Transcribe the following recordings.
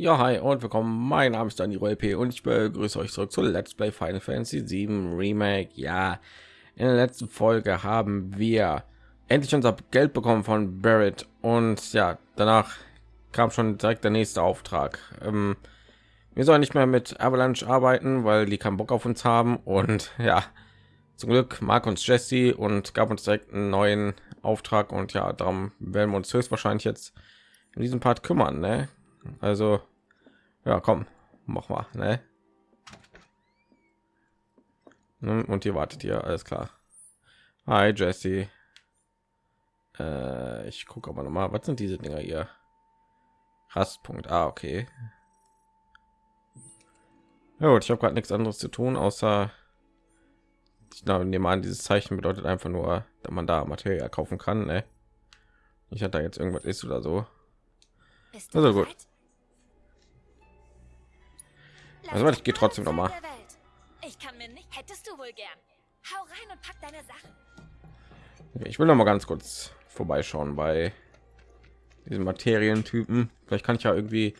Ja, hi und willkommen. Mein Name ist Daniel LP und ich begrüße euch zurück zu Let's Play Final Fantasy 7 Remake. Ja, in der letzten Folge haben wir endlich unser Geld bekommen von Barrett und ja, danach kam schon direkt der nächste Auftrag. Ähm, wir sollen nicht mehr mit Avalanche arbeiten, weil die keinen Bock auf uns haben und ja, zum Glück mag uns Jesse und gab uns direkt einen neuen Auftrag und ja, darum werden wir uns höchstwahrscheinlich jetzt in diesem Part kümmern. Ne? Also ja, komm, mach mal, ne? Und hier wartet ihr, alles klar. Hi Jesse. Äh, ich gucke aber noch mal, was sind diese Dinger hier? Rastpunkt. Ah, okay. Ja, gut, ich habe gerade nichts anderes zu tun, außer ich nehme an, dieses Zeichen bedeutet einfach nur, dass man da Material kaufen kann. Ne? Ich hatte da jetzt irgendwas ist oder so. Also gut. Also ich gehe trotzdem noch mal. Ich kann mir nicht. Hättest du wohl gern. Hau rein und pack deine Sachen. Ich will noch mal ganz kurz vorbeischauen bei diesen Materientypen. Vielleicht kann ich ja irgendwie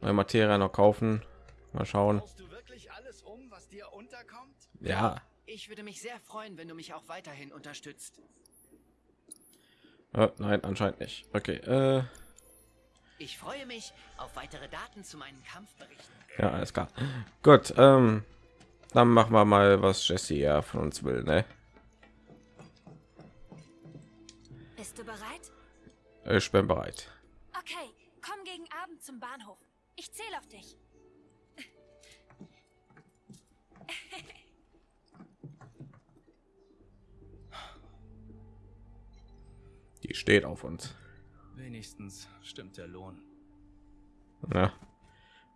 neue Materie noch kaufen. Mal schauen. Um, ja. Ich würde mich sehr freuen, wenn du mich auch weiterhin unterstützt. Oh, nein, anscheinend nicht. Okay. Äh ich freue mich auf weitere Daten zu meinen Kampfberichten. Ja, alles klar. Gut, ähm, dann machen wir mal, was Jesse ja von uns will, ne? Bist du bereit? Ich bin bereit. Okay, komm gegen Abend zum Bahnhof. Ich zähle auf dich. Die steht auf uns. Wenigstens stimmt der Lohn. Ja.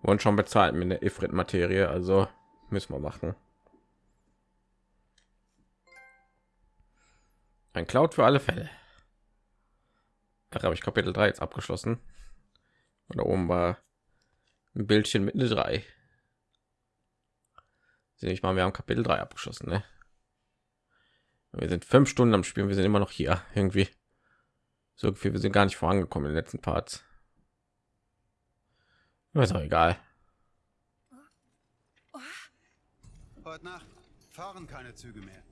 Und schon bezahlt mit der Ifrit-Materie, also müssen wir machen. Ein Cloud für alle Fälle. Da habe ich Kapitel 3 jetzt abgeschlossen. Und da oben war ein Bildchen mit eine 3. Sehe ich mal, wir haben Kapitel 3 abgeschlossen, ne? Wir sind fünf Stunden am Spielen, wir sind immer noch hier irgendwie. So viel, wir sind gar nicht vorangekommen in den letzten Parts. Ist auch egal. Heute Nacht fahren keine Züge mehr.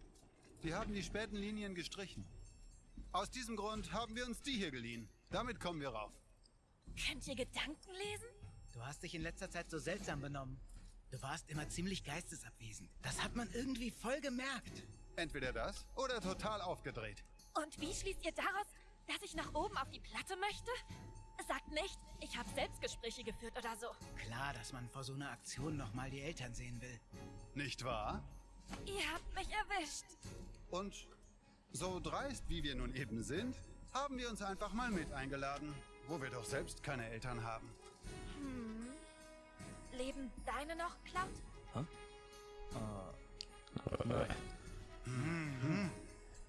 Die haben die späten Linien gestrichen. Aus diesem Grund haben wir uns die hier geliehen. Damit kommen wir rauf. Könnt ihr Gedanken lesen? Du hast dich in letzter Zeit so seltsam benommen. Du warst immer ziemlich geistesabwesend. Das hat man irgendwie voll gemerkt. Entweder das oder total aufgedreht. Und wie schließt ihr daraus, dass ich nach oben auf die Platte möchte? Sagt nicht, ich habe Selbstgespräche geführt oder so. Klar, dass man vor so einer Aktion noch mal die Eltern sehen will. Nicht wahr? Ihr habt mich erwischt. Und so dreist, wie wir nun eben sind, haben wir uns einfach mal mit eingeladen, wo wir doch selbst keine Eltern haben. Hm. Leben deine noch, Cloud? Huh? Uh,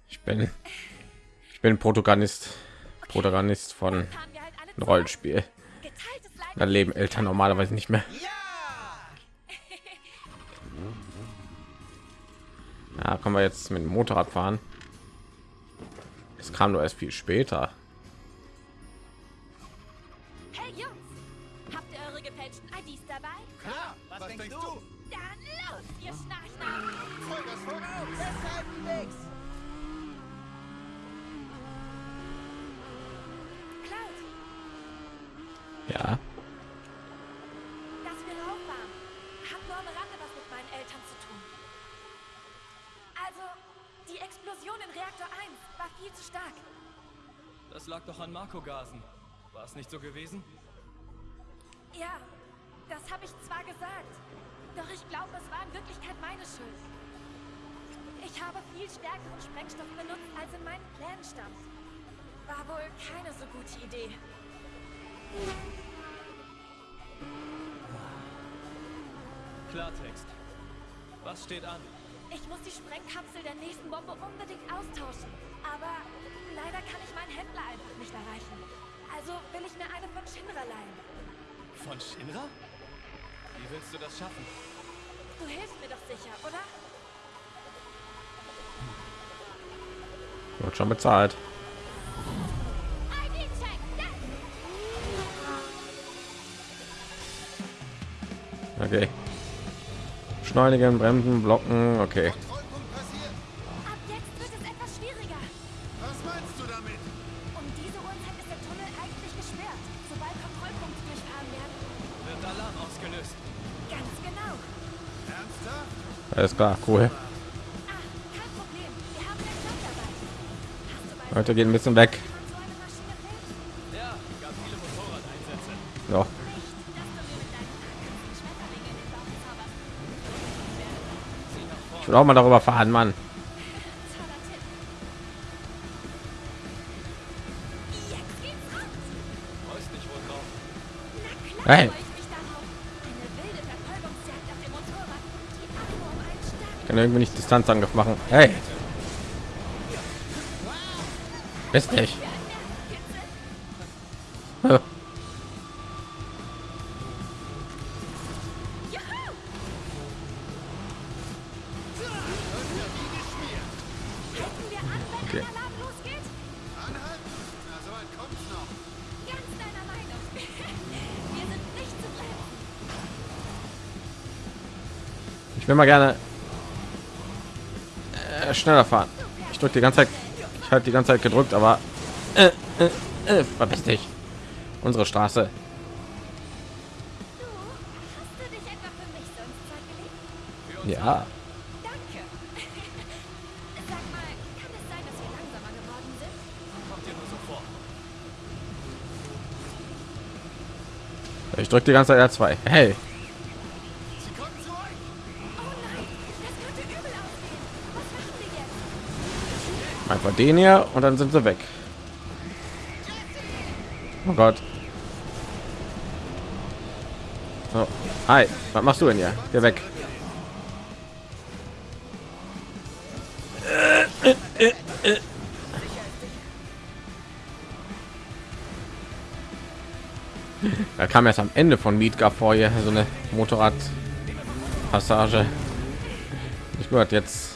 ich bin ich bin Protagonist Protagonist von Rollenspiel. Da leben Eltern normalerweise nicht mehr. Ja, können wir jetzt mit dem Motorrad fahren. Es kam nur erst viel später. Hey Jungs, habt ihr eure gefälschten IDs dabei? Klar, was, was denkst, denkst du? Dann los, ihr Schnarchner! Vollgas voraus! Deshalb nix! Ja. Dass wir rauffahren, hat nur am Rande was mit meinen Eltern zu tun. Also, die Explosion in Reaktor 1 war viel zu stark. Das lag doch an Marco-Gasen. War es nicht so gewesen? Ja, das habe ich zwar gesagt. Doch ich glaube, es war in Wirklichkeit meine Schuld. Ich habe viel stärkeren Sprengstoff benutzt, als in meinen Plänen stand. War wohl keine so gute Idee. Klartext. Was steht an? Ich muss die Sprengkapsel der nächsten Bombe unbedingt austauschen. Aber leider kann ich meinen Händler einfach nicht erreichen. Also will ich mir eine von Shinra leihen. Von Shinra? Wie willst du das schaffen? Du hilfst mir doch sicher, oder? Wird schon bezahlt. Okay. Schneunigen, Bremsen, Blocken. Okay. Angriffen Schmetterlinge in den Bauch zauberst. Sieh nach vorne. Ich will auch mal darüber fahren, Mann. Toller kann irgendwie nicht Distanzangriff machen. Hey. Bist nicht. wenn Okay. ein Alarm losgeht? Anhalten? Schneller fahren. Ich drücke die ganze Zeit. Ich halte die ganze Zeit gedrückt, aber äh, äh, äh, verpiss dich. Unsere Straße. Ja. Ich drücke die ganze Zeit R2. Hey. Sie kommen zurück. Oh nein, das könnte übel ausgehen. Was machen wir Einfach den hier und dann sind sie weg. Oh Gott. So. Hi, was machst du denn hier? Geh weg. Da kam erst am Ende von Meet vor hier so eine Motorradpassage. Ich gehört jetzt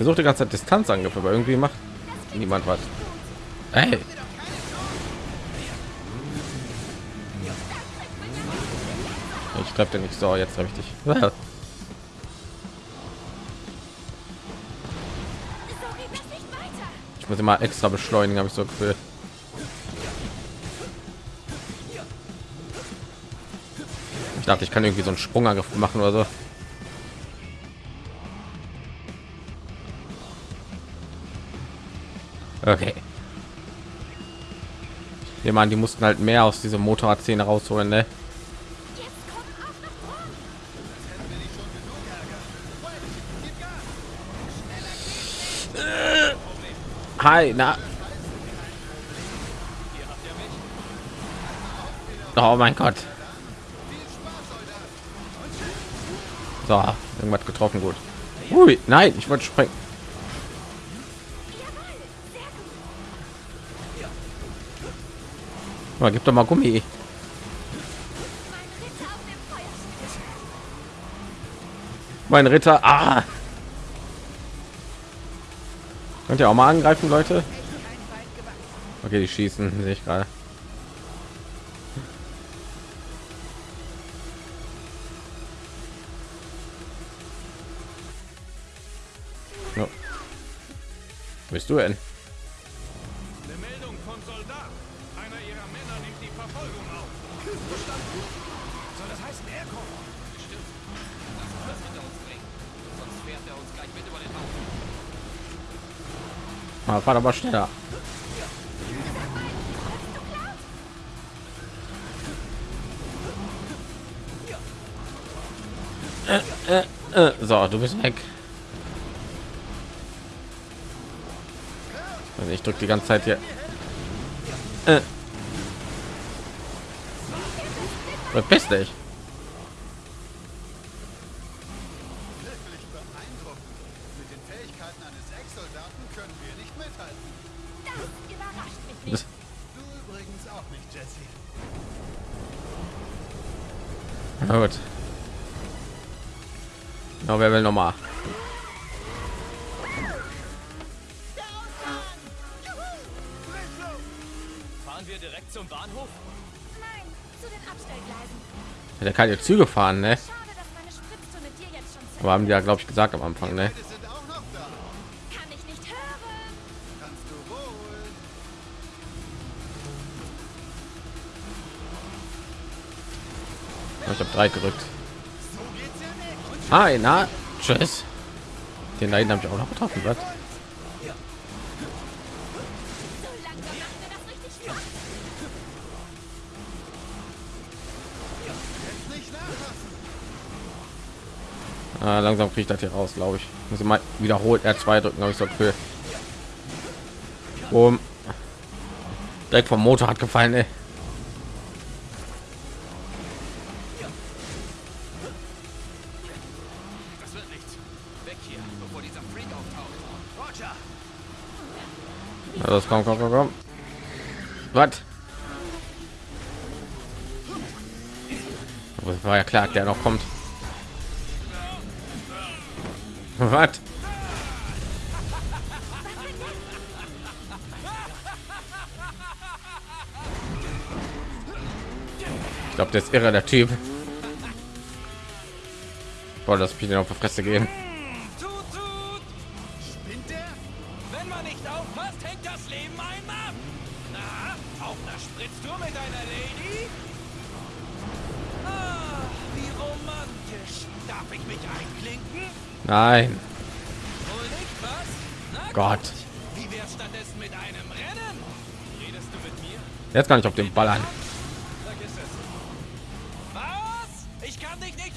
versucht die ganze Zeit Distanzangriffe, aber irgendwie macht niemand was. Hey. Ich treffe den nicht so, jetzt treffe ich dich. Ich muss immer extra beschleunigen, habe ich so Gefühl. Ich dachte, ich kann irgendwie so einen Sprungangriff machen oder so. Okay. Wir meinen, die mussten halt mehr aus dieser Motorradszene rausholen, ne? Hi, na. Oh mein Gott. So, irgendwas getroffen, gut. Ui, nein, ich wollte springen. Aber gib doch mal Gummi. Mein Ritter. Ah. Könnt ihr auch mal angreifen, Leute? Okay, die schießen, sehe ich gerade. Bist du denn? Ah, fahr aber schneller. Äh, äh, äh. So, du bist weg. Also ich drücke die ganze Zeit hier. Äh. Verpiss dich. Fähigkeiten eines Ex-Soldaten können wir nicht mithalten. Das überrascht mich nicht. Du übrigens auch nicht, Jesse. na gut. Na, wer will noch mal? Fahren wir direkt zum Bahnhof? Nein, zu den Abstellgleisen. Der kann jetzt Züge fahren, ne? Schade, dass meine Spritztour mit dir jetzt schon zu Aber haben die ja, glaube ich, gesagt am Anfang, ne? Ich habe drei gerückt. Hi, na, tschüss. Den hinten habe ich auch noch getroffen, was? Ah, langsam kriege ich das hier raus, glaube ich. Muss ich mal wiederholt R2 drücken, habe ich so für. Um. Direkt vom Motor hat gefallen, ey. Ja, das komm, komm, komm, komm. Was? War ja klar, der noch kommt. Was? Ich glaube, der ist irre, der Typ. Boah, das bin auf die Fresse gehen. Mit mir? jetzt kann ich auf den Ball an. Was? Ich kann dich nicht.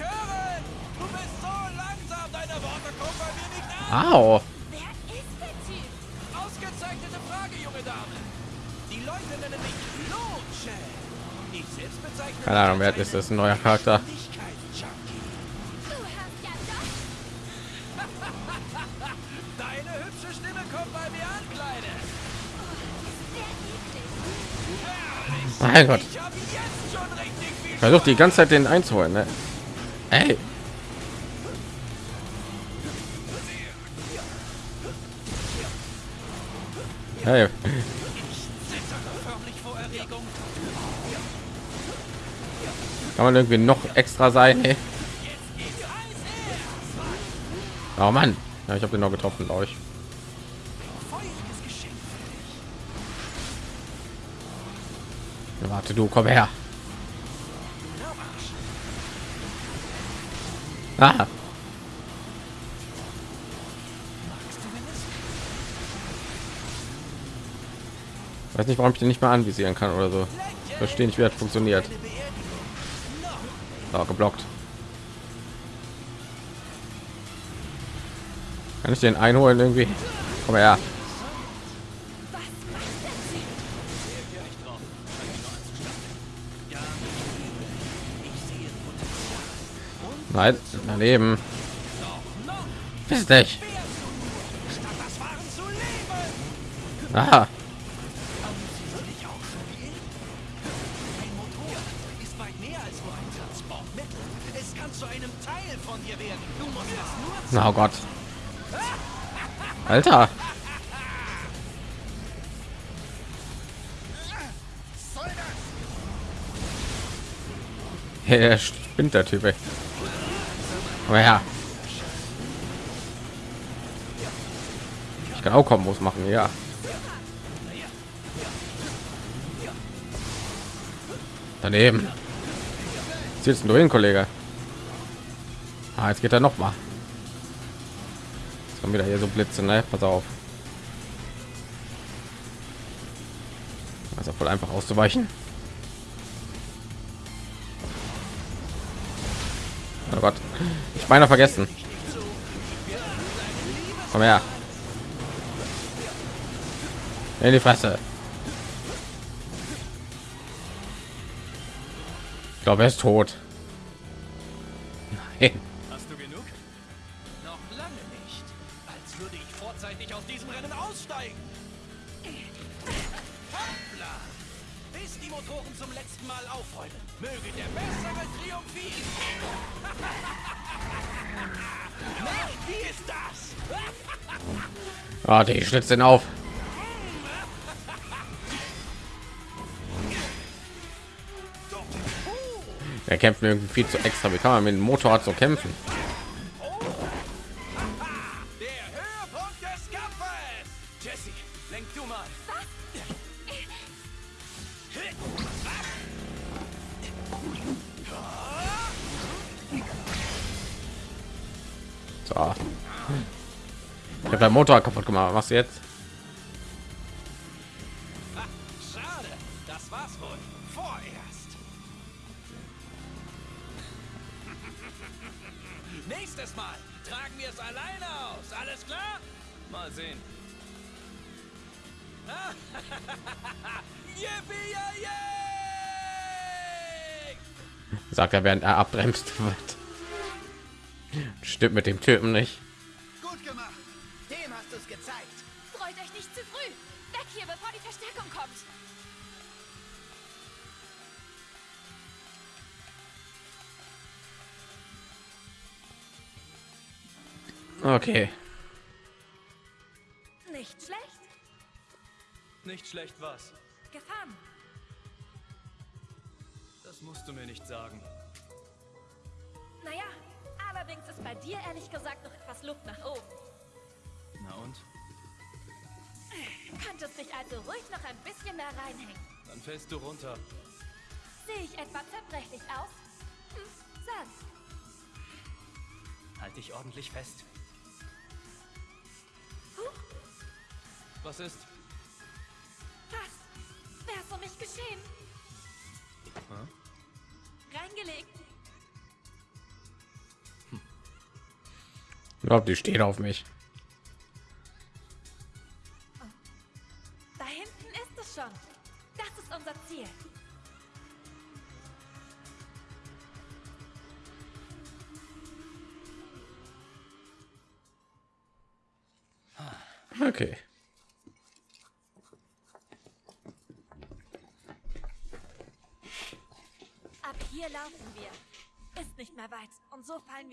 Au. Ausgezeichnete Frage, junge Dame. Die Leute nennen mich Loche. Ich selbst bezeichne Keine Ahnung, wer ist das? Ein neuer Charakter. Mein Gott. Versucht die ganze Zeit den einzuholen, ne? Ey. Hey, Erregung. kann man irgendwie noch extra sein? Ey? Oh Mann, ja, ich habe den noch getroffen, glaube ich. Warte, du komm her. Ah, weiß nicht, warum ich den nicht mehr anvisieren kann oder so. Verstehe nicht, wie das funktioniert. So, geblockt. Kann ich den einholen irgendwie? Komm her. Werden. Du musst es nur na oh Gott. Alter. Der spinnt der Typ. Ey. Aber ja. Ich kann auch Kombos machen, ja. Daneben. Jetzt du hin, Kollege. Ah, jetzt geht er noch mal. Jetzt kommen wieder hier so Blitze, ne? Pass auf. Also voll einfach auszuweichen. Oh Gott, ich meine vergessen. Komm her. In die Fresse. Ich glaube, er ist tot. Nein. Hast du genug? Noch lange nicht. Als würde ich vorzeitig aus diesem Rennen aussteigen. Hoppla! Bis die Motoren zum letzten Mal aufräumen. Möge der Bessere triumphieren. Wie ist das? Ah, die schlitzt den auf. Er kämpft irgendwie viel zu extra. Wie kann man mit dem Motorrad so kämpfen? Motorrad kaputt gemacht. Was jetzt? Schade, das war's wohl. Vorerst. Nächstes Mal tragen wir es alleine aus. Alles klar? Mal sehen. Sagt er, während er abbremst. Stimmt mit dem Typen nicht. Zu früh. Weg hier, bevor die Verstärkung kommt. Okay. Nicht schlecht. Nicht schlecht was. Gefahren. Das musst du mir nicht sagen. Naja, allerdings ist bei dir ehrlich gesagt noch etwas Luft nach oben. Na und? Könntest dich also ruhig noch ein bisschen da reinhängen. Dann fällst du runter. Sehe ich etwa zerbrechlich aus? Hm, sag. Halt dich ordentlich fest. Was ist? Was? Wär's um mich geschehen? Reingelegt. Ich glaube, die steht auf mich.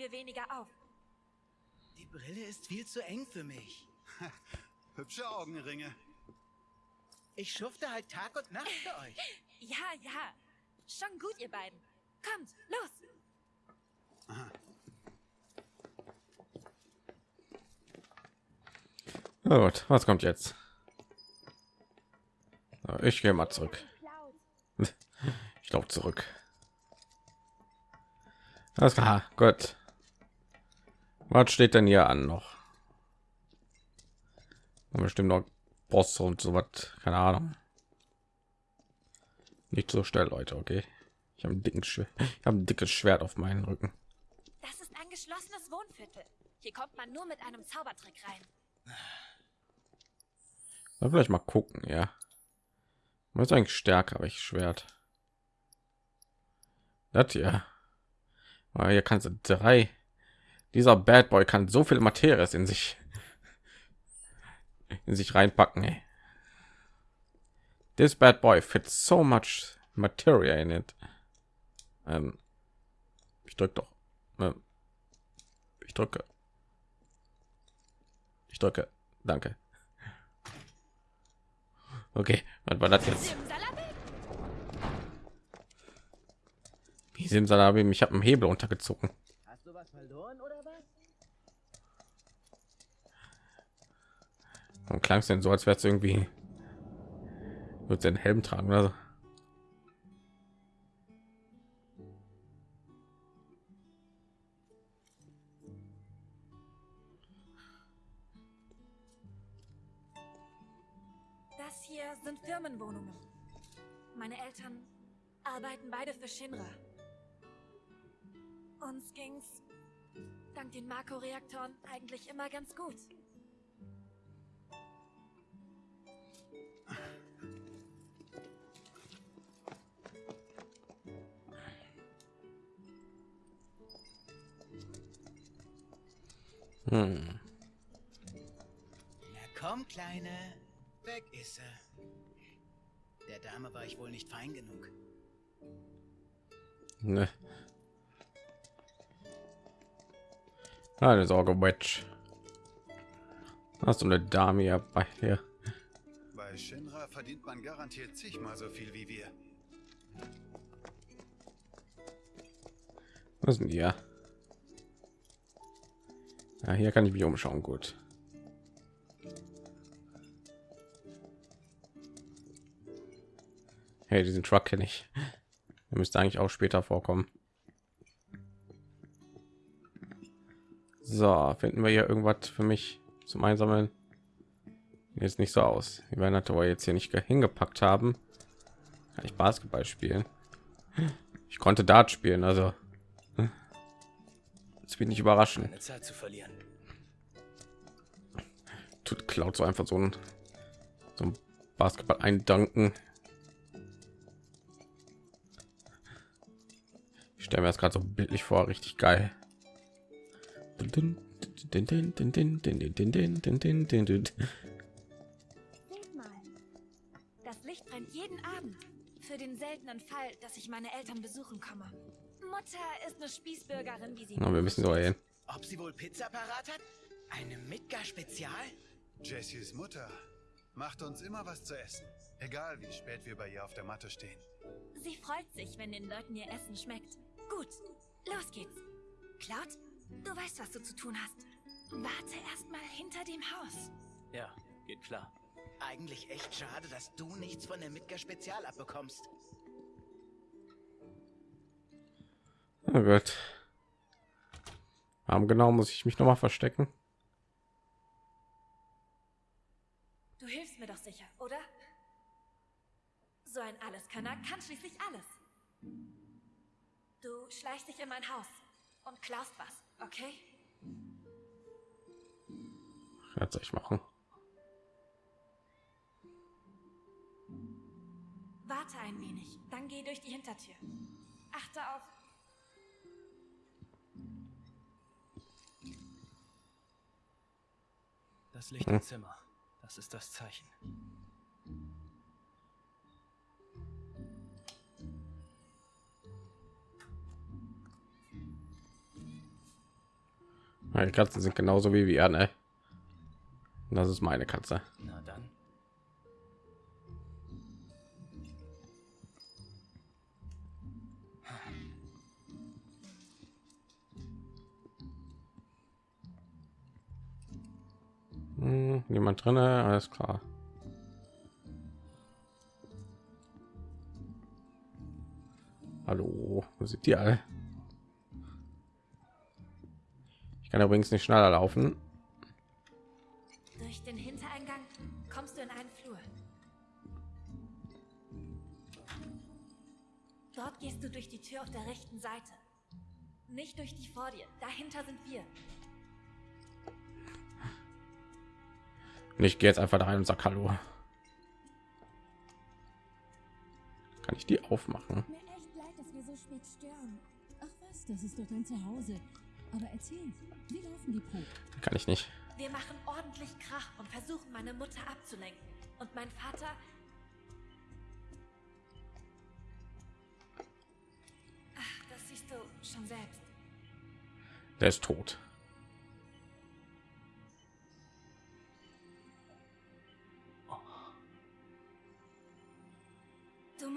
Wir weniger auf. Die Brille ist viel zu eng für mich. Hübsche Augenringe. Ich schufte halt Tag und Nacht für euch. Ja, ja. Schon gut, ihr beiden. Kommt, los. Na gut, was kommt jetzt? Ich gehe mal zurück. Ich glaube zurück. Alles klar, gut. Was steht denn hier an noch? Bestimmt noch Boss und so was, keine Ahnung. Nicht so schnell, Leute, okay? Ich habe ein dicken Schwert. Ich habe ein dickes Schwert auf meinen Rücken. Das ist ein geschlossenes Wohnviertel. Hier kommt man nur mit einem Zaubertrick rein. Mal vielleicht mal gucken, ja. Was ist eigentlich stärker, aber ich Schwert. Das hier. Aber hier kannst du drei. Dieser Bad Boy kann so viel Materies in sich in sich reinpacken. Ey. This bad boy fits so much materia in it. Ähm, ich drücke doch. Ähm, ich drücke. Ich drücke. Danke. Okay, was war das jetzt? Wie Simsalabim, ich habe einen Hebel untergezogen. Hast du was verloren oder was? Und klang es denn so, als wäre es irgendwie wird den Helm tragen oder. Das hier sind Firmenwohnungen. Meine Eltern arbeiten beide für Shinra. Uns ging's dank den Marco-Reaktoren eigentlich immer ganz gut. Hm. Na komm, Kleine. Weg ist sie. Der Dame war ich wohl nicht fein genug. Ne. Keine Sorge, Wedge. Hast du eine Dame hier bei hier? Bei Shinra verdient man garantiert zigmal so viel wie wir. Was sind die ja? Ja, hier kann ich mich umschauen. Gut. Hey, diesen Truck kenne ich. Der müsste eigentlich auch später vorkommen. So, finden wir hier irgendwas für mich zum Einsammeln? Jetzt nicht so aus. Wir werden aber jetzt hier nicht hingepackt haben. Kann ich Basketball spielen? Ich konnte Dart spielen, also das wird nicht überraschen. Keine Zeit zu verlieren. Tut Cloud so einfach so ein, so ein Basketball eindanken. Ich stelle mir das gerade so bildlich vor, richtig geil. Das Licht brennt jeden Abend. Für den seltenen Fall, dass ich meine Eltern besuchen komme. Mutter ist eine Spießbürgerin, wie sie. Na, wir müssen so hin. Ob sie wohl Pizza parat hat? Eine Midgar-Spezial? Jessys Mutter macht uns immer was zu essen. Egal wie spät wir bei ihr auf der Matte stehen. Sie freut sich, wenn den Leuten ihr Essen schmeckt. Gut, los geht's. Cloud, du weißt, was du zu tun hast. Warte erst mal hinter dem Haus. Ja, geht klar. Eigentlich echt schade, dass du nichts von der Midgar-Spezial abbekommst. Oh Gott. Warum genau muss ich mich noch mal verstecken? Du hilfst mir doch sicher, oder? So ein Alleskönner kann schließlich alles. Du schleichst dich in mein Haus und klaust was, okay? Was soll ich machen? Warte ein wenig, dann geh durch die Hintertür. Achte auf. Das Licht im Zimmer. Das ist das Zeichen. Meine Katzen sind genauso wie wir, ne? Das ist meine Katze. Na niemand drin, alles klar. Hallo, wo sind die alle? Ich kann übrigens nicht schneller laufen. Jetzt einfach da rein und sag Hallo. Kann ich die aufmachen? Mir echt leid, dass wir so spät stören. Ach was, das ist doch dein Zuhause. Aber erzähl, wie laufen die Proben? Kann ich nicht. Wir machen ordentlich Krach und versuchen, meine Mutter abzulenken. Und mein Vater. Ach, das siehst du schon selbst. Der ist tot.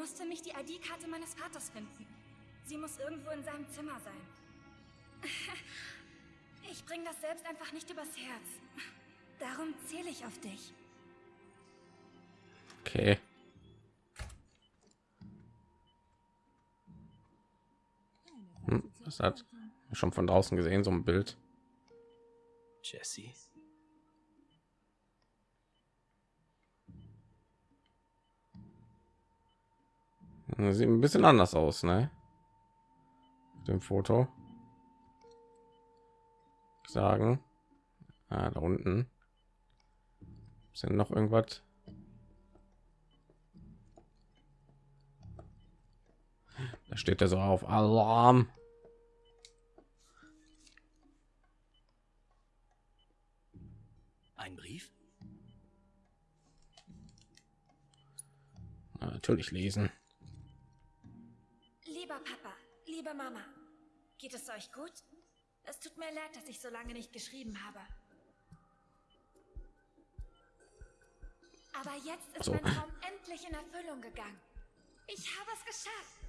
Du musst für mich die ID-Karte meines Vaters finden. Sie muss irgendwo in seinem Zimmer sein. Ich bring das selbst einfach nicht übers Herz. Darum zähle ich auf dich. Okay. Hm, das hat schon von draußen gesehen, so ein Bild. Jesse. Sieht ein bisschen anders aus, ne? Auf Dem Foto. Sagen. Ah, da unten. Ist denn noch irgendwas? Da steht er so auf Alarm. Ein Brief? Na, natürlich lesen. Lieber Papa, liebe Mama, geht es euch gut? Es tut mir leid, dass ich so lange nicht geschrieben habe. Aber jetzt ist So. mein Traum endlich in Erfüllung gegangen. Ich habe es geschafft.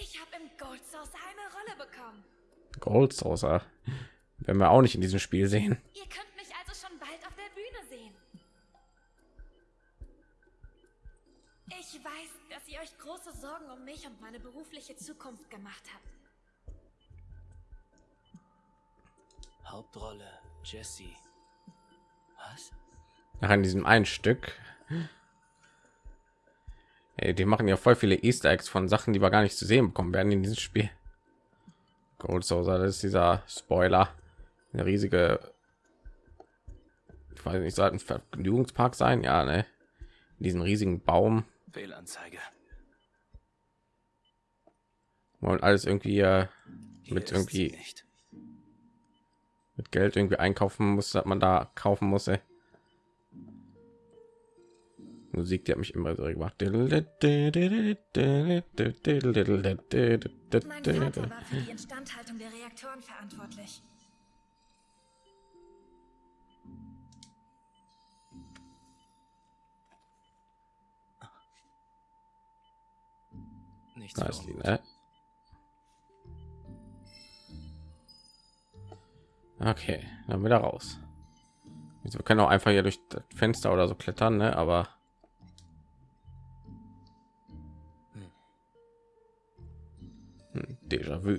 Ich habe im Gold Source eine Rolle bekommen. Gold Saucer werden wir auch nicht in diesem Spiel sehen. Ihr könnt mich also schon bald auf der Bühne sehen. Ich weiß, dass ihr euch große Sorgen um mich und meine berufliche Zukunft gemacht habt. Hauptrolle Jesse. Was? Nach in diesem einen Stück. Ey, die machen ja voll viele Easter Eggs von Sachen, die wir gar nicht zu sehen bekommen werden in diesem Spiel. Gold Saucer, das ist dieser Spoiler. Eine riesige, ich weiß nicht, sollten Vergnügungspark sein, ja, ne? In diesen riesigen Baum Fehlanzeige. und alles irgendwie äh, mit irgendwie nicht. mit Geld irgendwie einkaufen muss, dass man da kaufen muss. Ey. Musik, die hat mich immer so gemacht. Mein Vater war für die Instandhaltung der Reaktoren verantwortlich. Nichts ungut. ne? Okay, dann wieder raus. Also Wir können auch einfach hier durch das Fenster oder so klettern, ne? Aber Hm, Déjà-vu.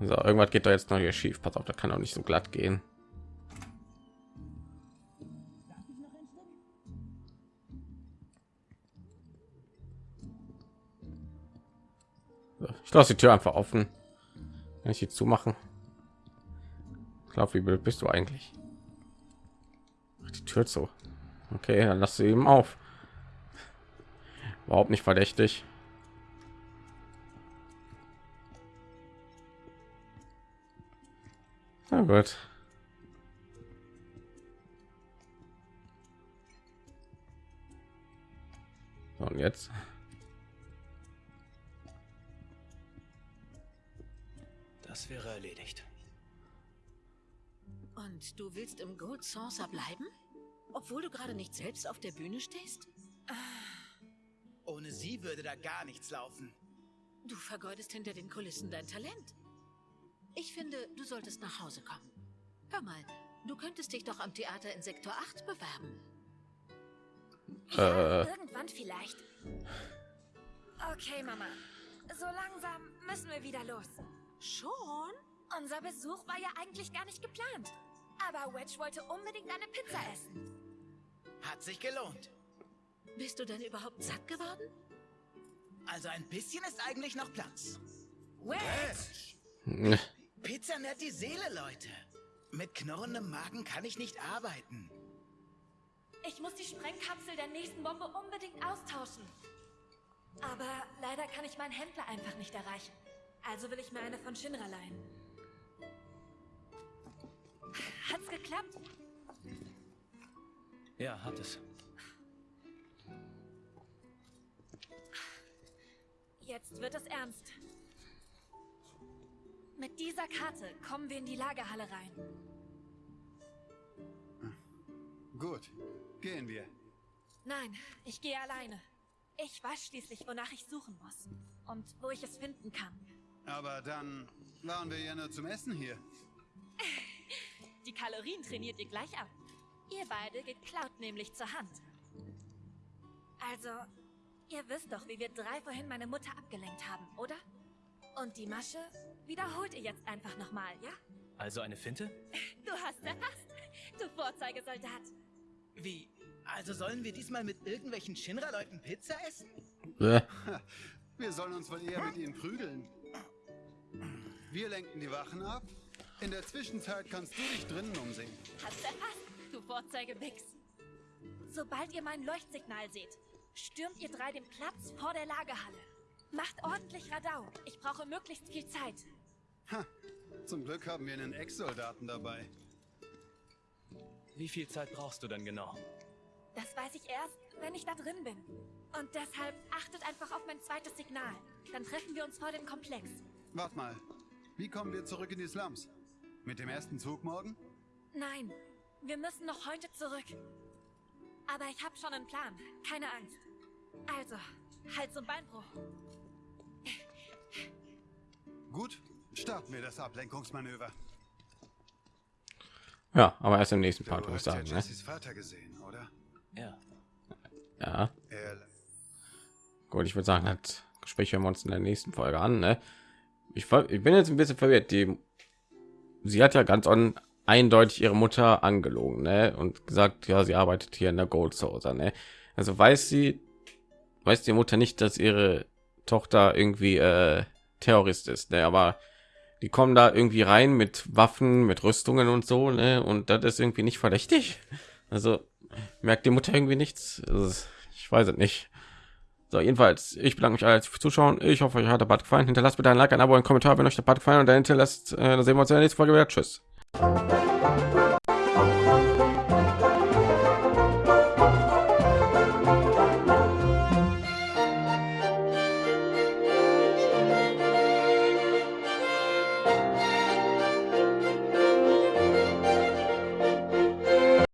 So, irgendwas geht da jetzt noch hier schief. Pass auf, da kann auch nicht so glatt gehen. Ich lasse die Tür einfach offen. Kann ich die zumachen? Ich glaube, wie blöd bist du eigentlich? Die Tür zu. Okay, dann lass sie eben auf. Überhaupt nicht verdächtig. Na gut. So, und jetzt? Das wäre erledigt. Und du willst im Gold Saucer bleiben? Obwohl du gerade nicht selbst auf der Bühne stehst? Ohne sie würde da gar nichts laufen. Du vergeudest hinter den Kulissen dein Talent. Ich finde, du solltest nach Hause kommen. Hör mal, du könntest dich doch am Theater in Sektor 8 bewerben. Ja, Äh. irgendwann vielleicht. Okay, Mama. So langsam müssen wir wieder los. Schon? Unser Besuch war ja eigentlich gar nicht geplant. Aber Wedge wollte unbedingt eine Pizza essen. Hat sich gelohnt. Bist du denn überhaupt satt geworden? Also ein bisschen ist eigentlich noch Platz. Ne, Pizza nährt die Seele, Leute. Mit knurrendem Magen kann ich nicht arbeiten. Ich muss die Sprengkapsel der nächsten Bombe unbedingt austauschen. Aber leider kann ich meinen Händler einfach nicht erreichen. Also will ich mir eine von Shinra leihen. Hat's geklappt? Ja, hat es. Jetzt wird es ernst. Mit dieser Karte kommen wir in die Lagerhalle rein. Gut, gehen wir. Nein, ich gehe alleine. Ich weiß schließlich, wonach ich suchen muss. Und wo ich es finden kann. Aber dann waren wir ja nur zum Essen hier. Die Kalorien trainiert ihr gleich ab. Ihr beide geht Cloud nämlich zur Hand. Also, ihr wisst doch, wie wir drei vorhin meine Mutter abgelenkt haben, oder? Und die Masche wiederholt ihr jetzt einfach nochmal, ja? Also eine Finte? Du hast erfasst, du Vorzeigesoldat. Wie? Also sollen wir diesmal mit irgendwelchen Shinra-Leuten Pizza essen? äh, Wir sollen uns wohl eher mit ihnen prügeln. Wir lenken die Wachen ab. In der Zwischenzeit kannst du dich drinnen umsehen. Hast erfasst, du Vorzeigebix. Sobald ihr mein Leuchtsignal seht, stürmt ihr drei den Platz vor der Lagerhalle. Macht ordentlich Radau. Ich brauche möglichst viel Zeit. Ha, zum Glück haben wir einen Ex-Soldaten dabei. Wie viel Zeit brauchst du denn genau? Das weiß ich erst, wenn ich da drin bin. Und deshalb achtet einfach auf mein zweites Signal. Dann treffen wir uns vor dem Komplex. Wart mal, wie kommen wir zurück in die Slums? Mit dem ersten Zug morgen? Nein, Wir müssen noch heute zurück. Aber ich habe schon einen Plan. Keine Angst. Also, Hals- und Beinbruch. Gut, starten wir das Ablenkungsmanöver. Ja, aber erst im nächsten Part würde ich hast ja sagen. Ne? Vater gesehen, oder? Ja. Ja, gut, ich würde sagen, das Gespräch hören wir uns in der nächsten Folge an. Ne? Ich, ich bin jetzt ein bisschen verwirrt. Die, sie hat ja ganz on, eindeutig ihre Mutter angelogen ne? und gesagt, ja, sie arbeitet hier in der Gold Saucer. Ne? Also weiß sie, weiß die Mutter nicht, dass ihre Tochter irgendwie äh, Terrorist ist. Ne? Aber die kommen da irgendwie rein mit Waffen, mit Rüstungen und so, ne? Und das ist irgendwie nicht verdächtig. Also merkt die Mutter irgendwie nichts. Also, ich weiß es nicht. So, jedenfalls, ich bedanke mich alle fürs Zuschauen. Ich hoffe, euch hat der Bad gefallen. Hinterlasst bitte ein Like, ein Abo, ein Kommentar, wenn euch der Bad gefallen und dann hinterlasst, äh, dann sehen wir uns in der nächsten Folge wieder. Tschüss.